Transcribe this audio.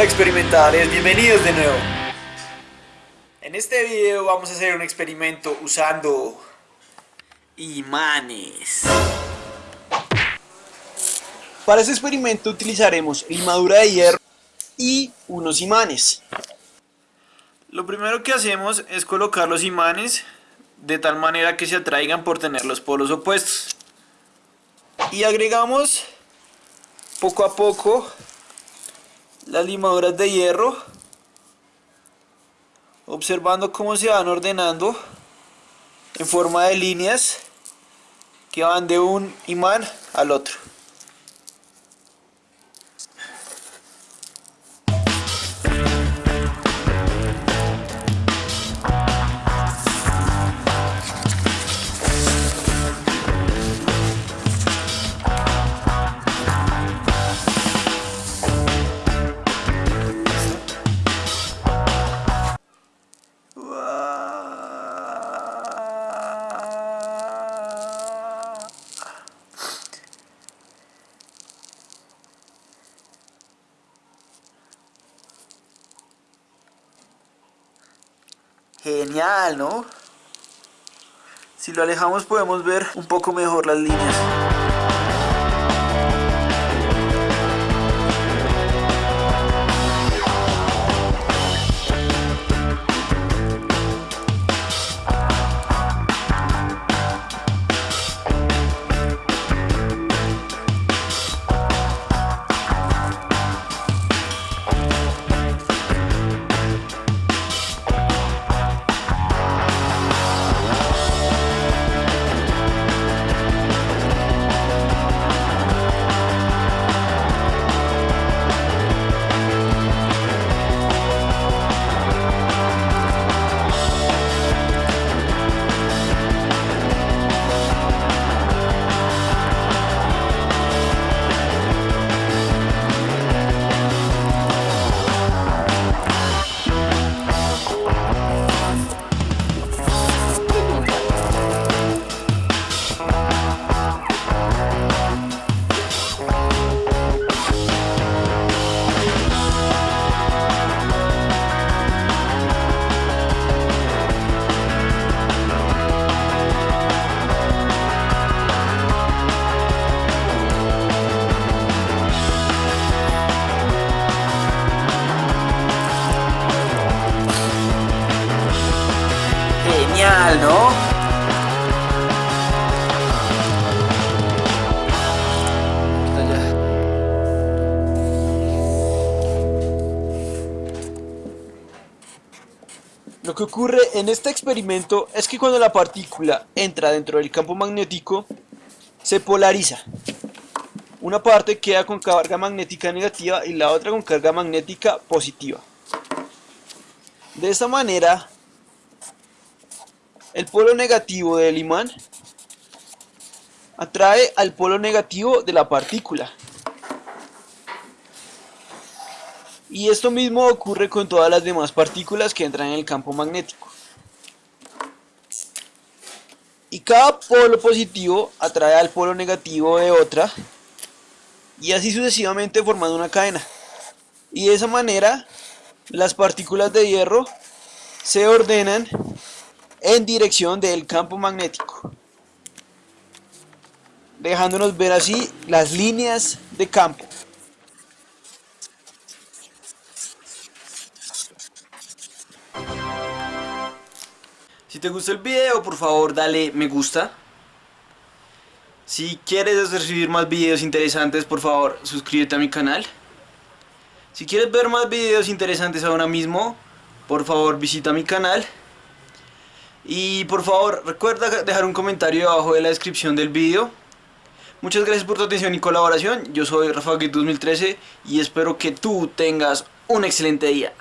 Hola experimentales, bienvenidos de nuevo. En este video vamos a hacer un experimento usando imanes. Para este experimento utilizaremos limadura de hierro y unos imanes. Lo primero que hacemos es colocar los imanes de tal manera que se atraigan por tener los polos opuestos. Y agregamos poco a poco las limaduras de hierro observando cómo se van ordenando en forma de líneas que van de un imán al otro. Genial, ¿no? Si lo alejamos podemos ver un poco mejor las líneas. ¿No? Lo que ocurre en este experimento es que cuando la partícula entra dentro del campo magnético, se polariza. Una parte queda con carga magnética negativa y la otra con carga magnética positiva. De esta manera, el polo negativo del imán atrae al polo negativo de la partícula. Y esto mismo ocurre con todas las demás partículas que entran en el campo magnético. Y cada polo positivo atrae al polo negativo de otra y así sucesivamente formando una cadena. Y de esa manera las partículas de hierro se ordenan en dirección del campo magnético. Dejándonos ver así las líneas de campo. Si te gustó el video, por favor dale me gusta. Si quieres recibir más videos interesantes, por favor suscríbete a mi canal. Si quieres ver más videos interesantes ahora mismo, por favor visita mi canal. Y por favor recuerda dejar un comentario abajo de la descripción del video. Muchas gracias por tu atención y colaboración. Yo soy Rafa 2013 y espero que tú tengas un excelente día.